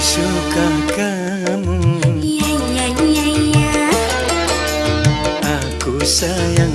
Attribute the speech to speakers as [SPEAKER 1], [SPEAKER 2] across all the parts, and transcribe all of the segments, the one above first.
[SPEAKER 1] Suka kamu.
[SPEAKER 2] Iya iya iya iya
[SPEAKER 1] Aku sayang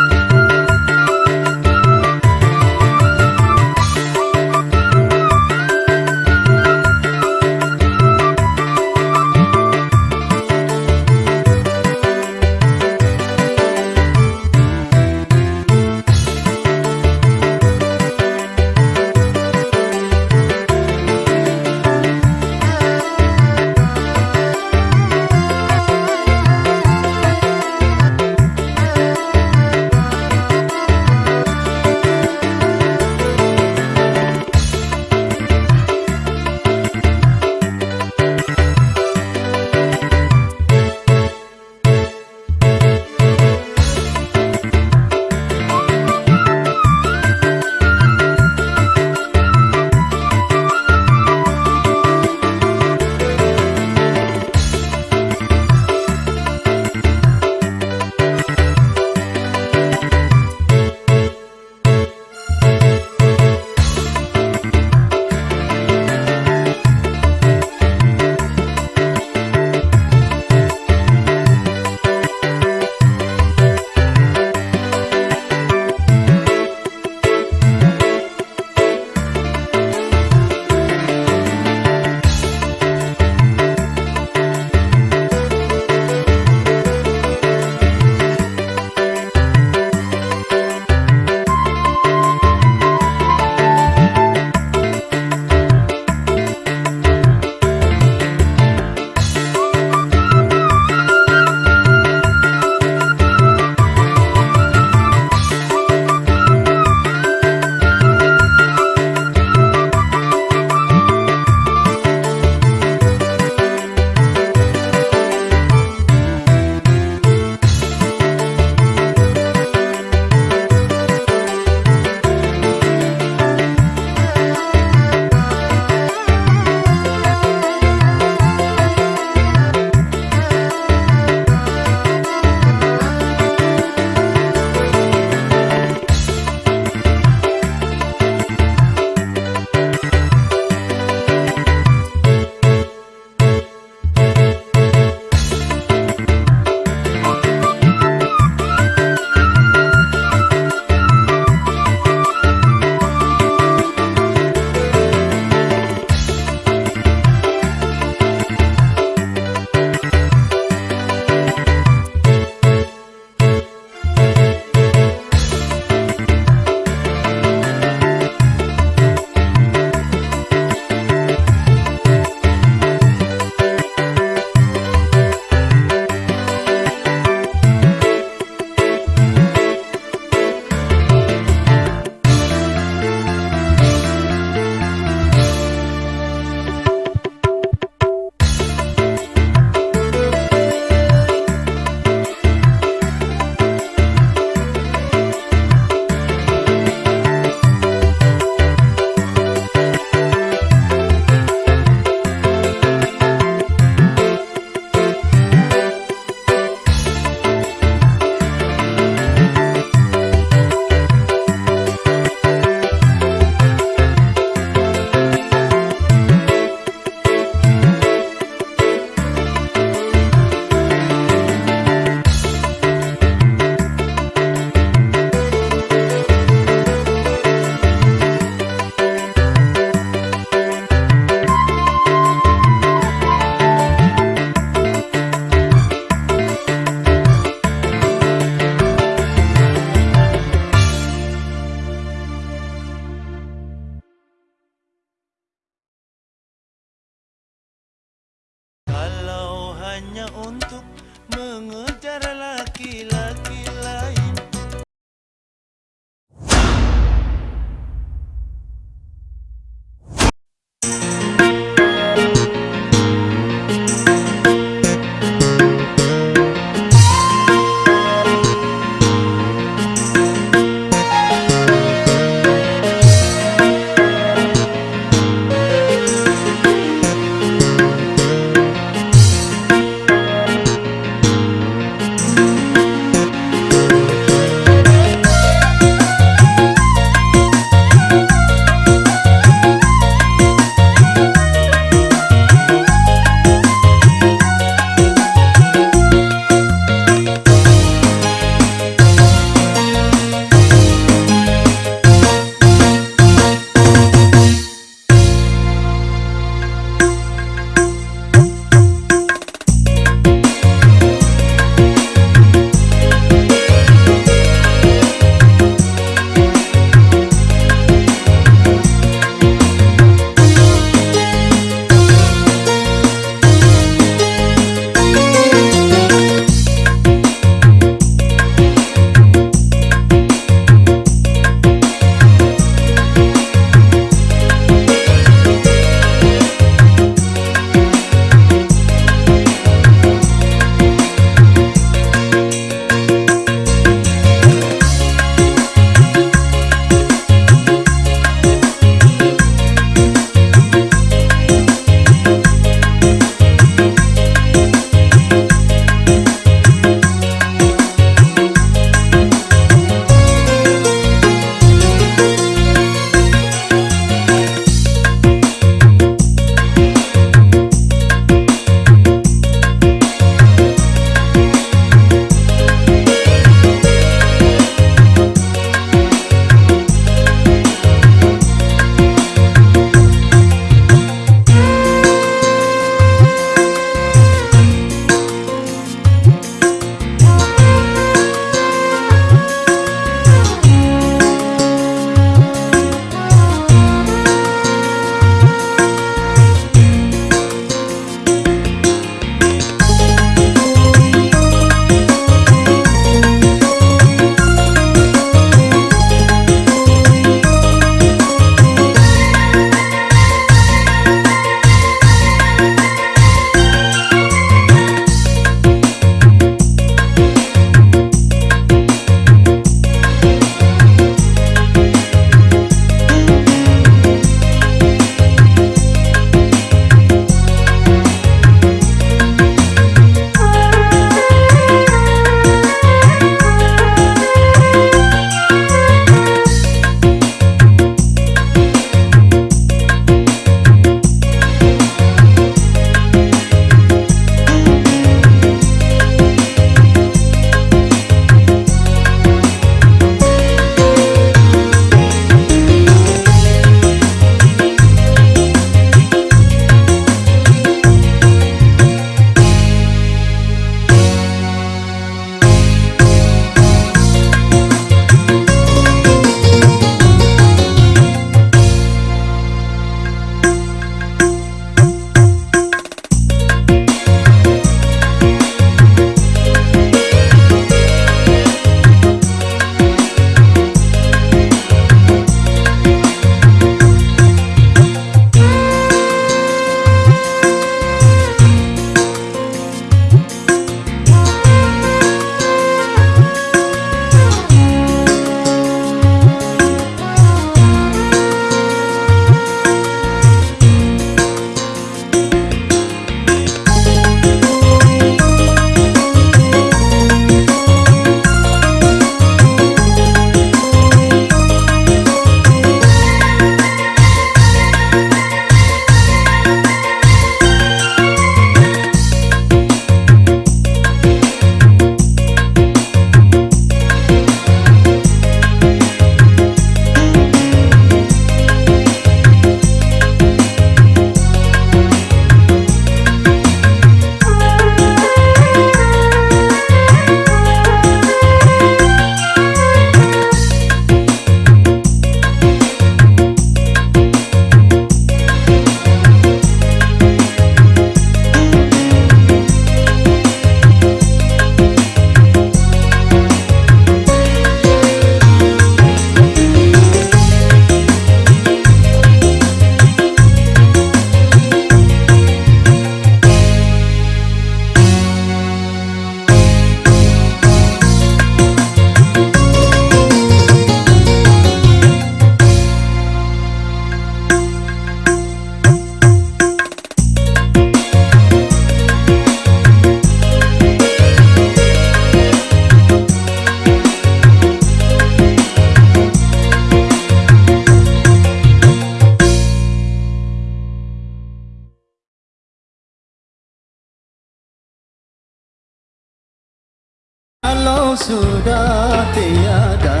[SPEAKER 1] Kalau sudah tiada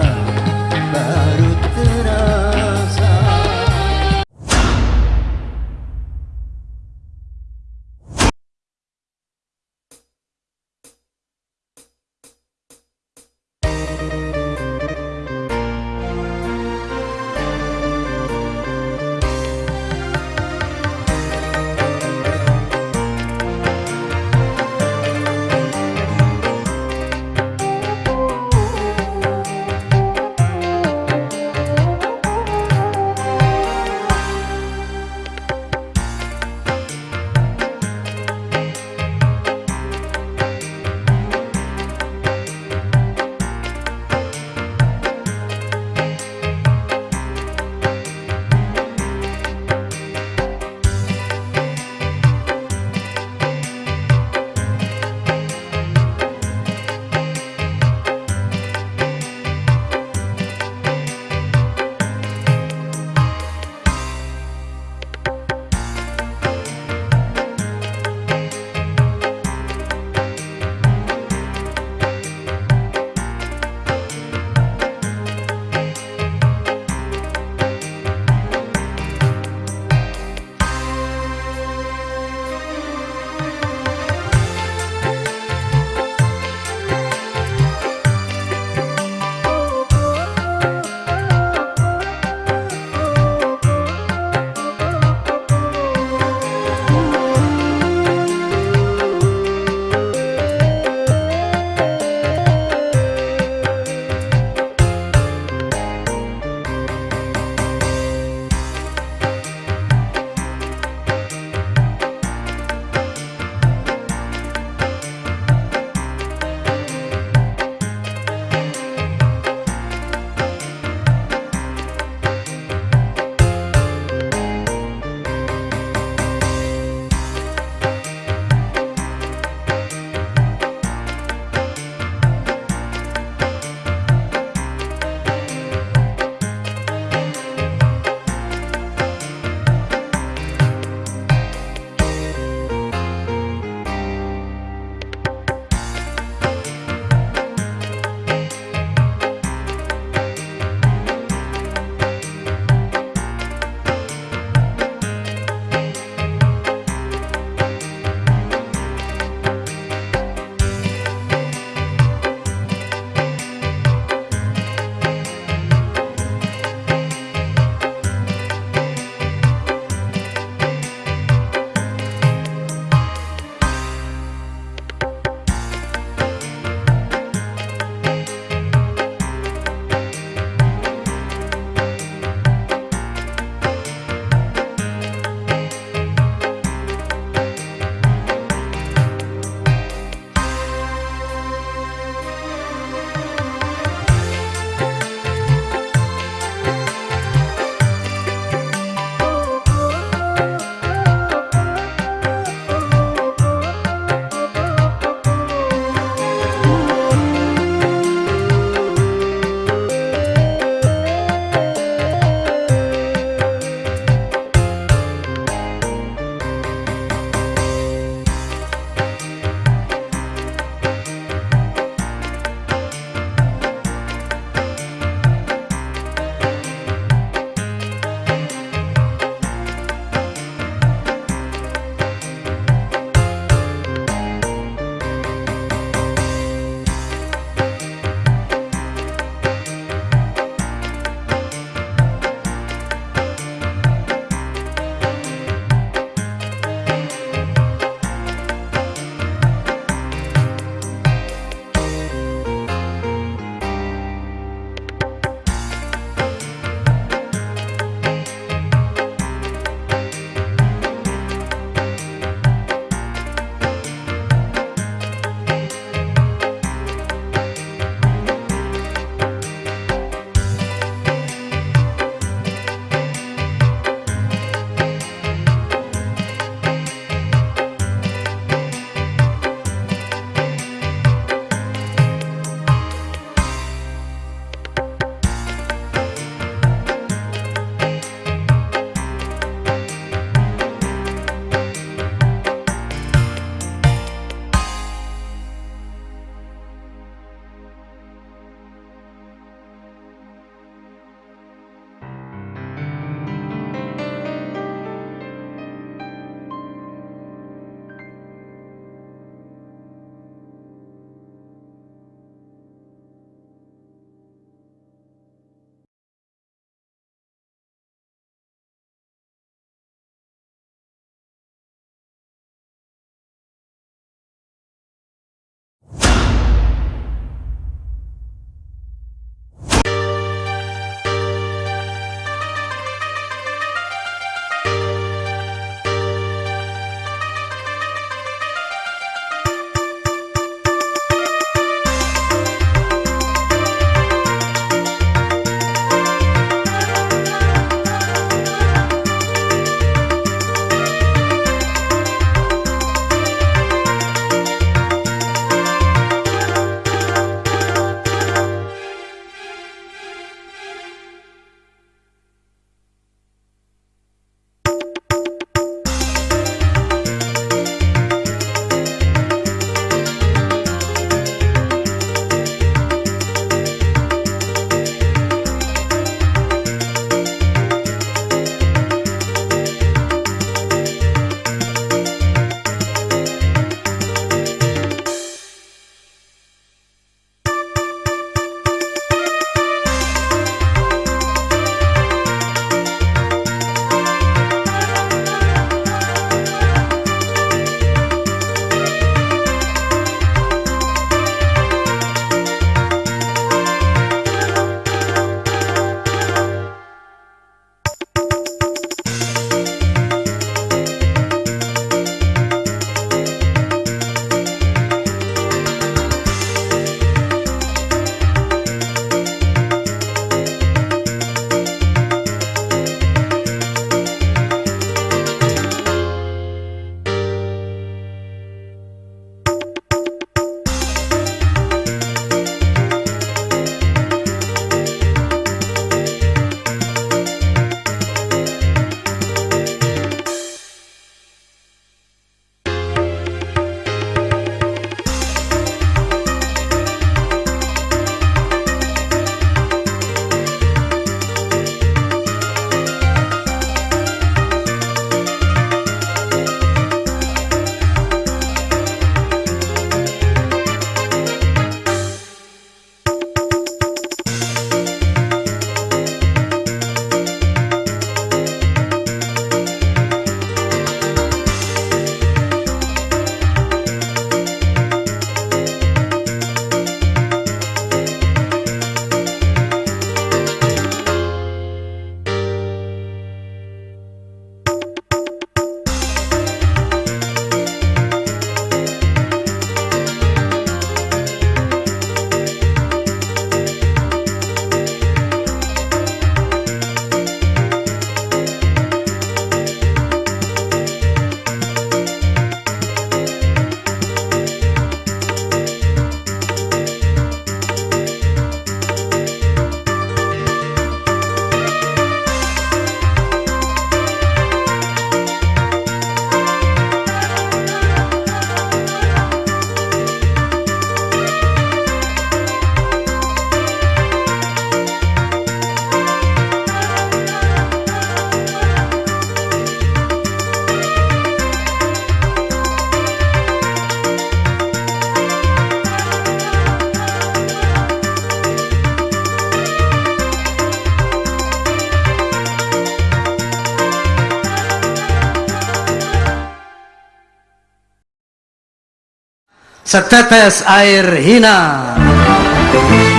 [SPEAKER 1] setetes air hina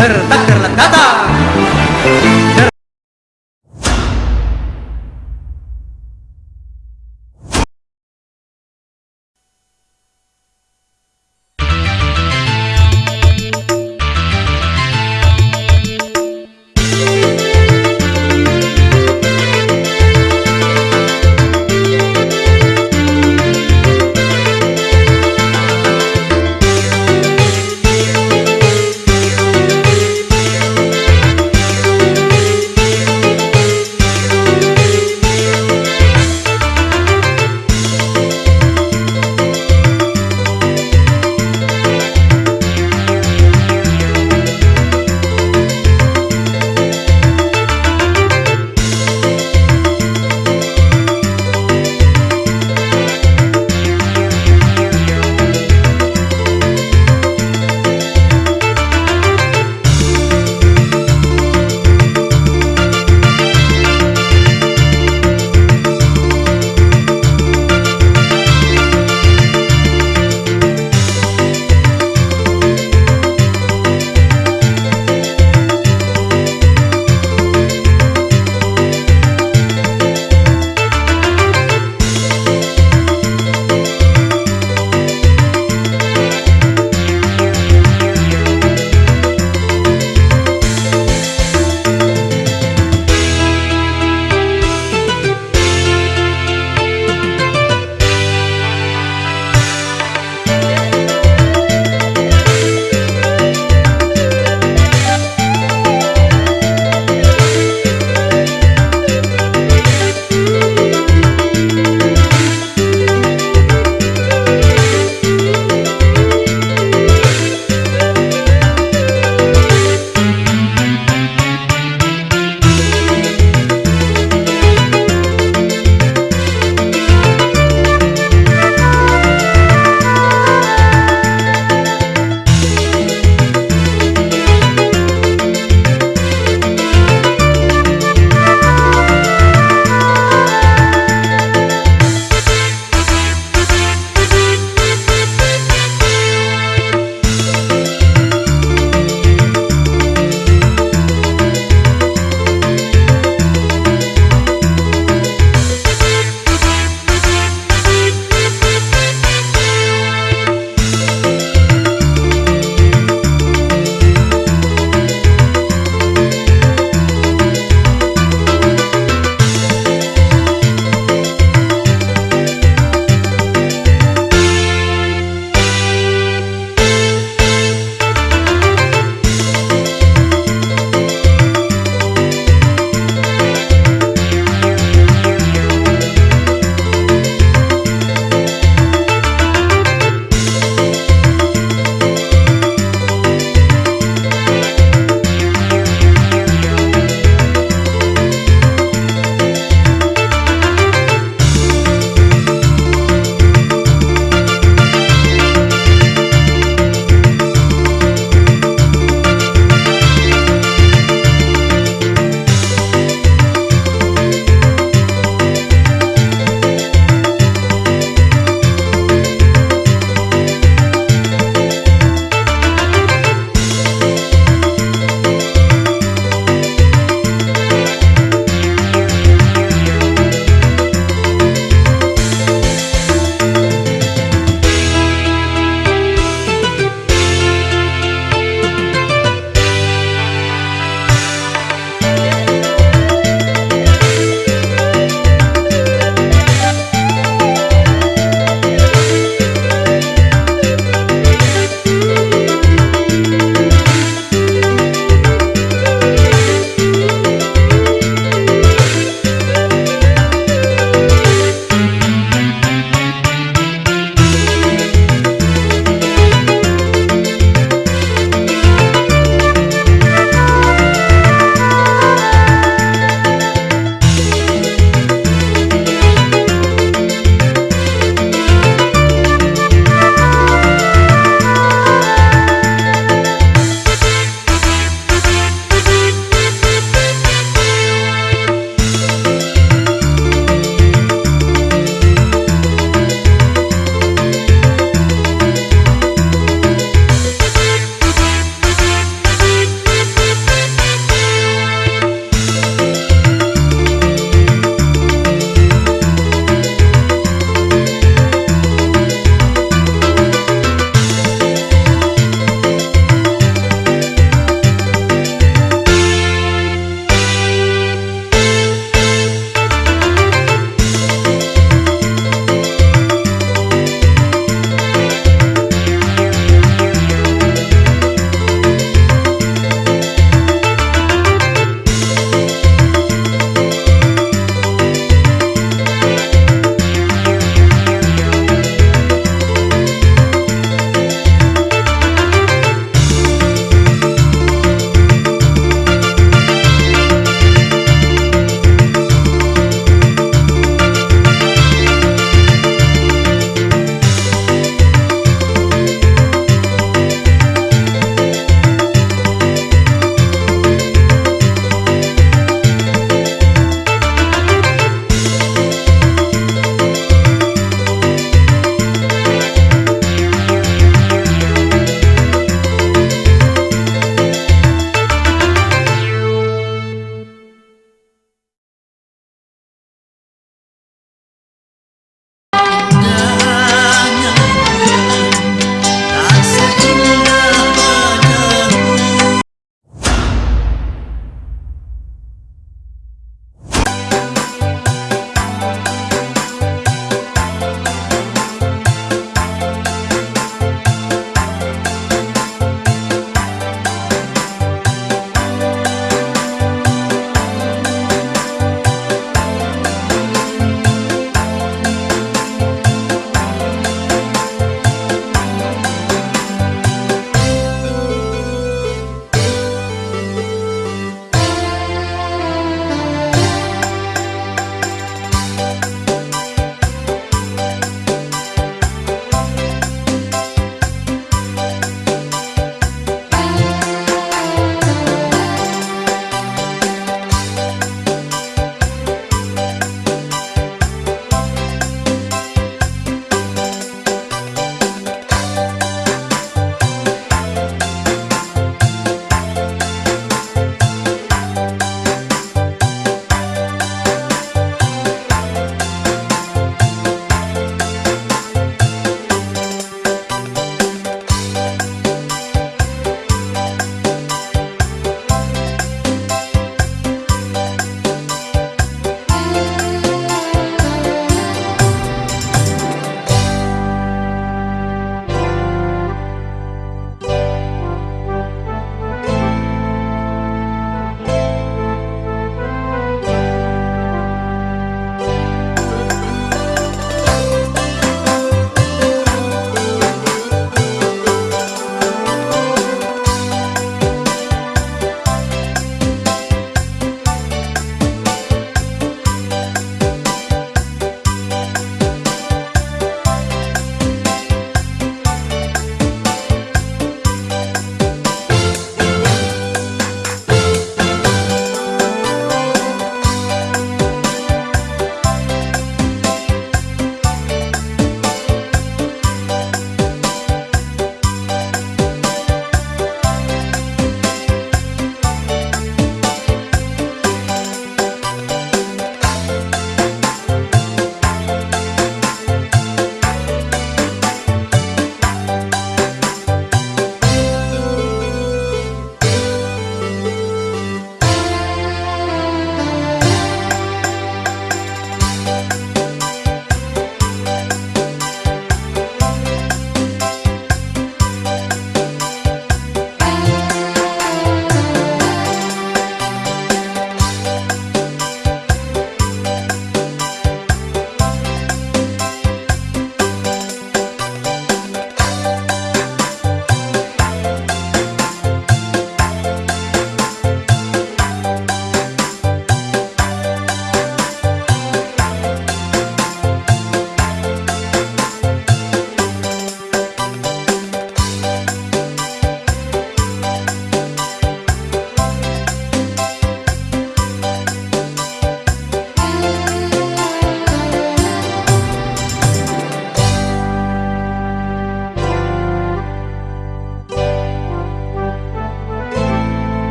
[SPEAKER 1] dertak derlek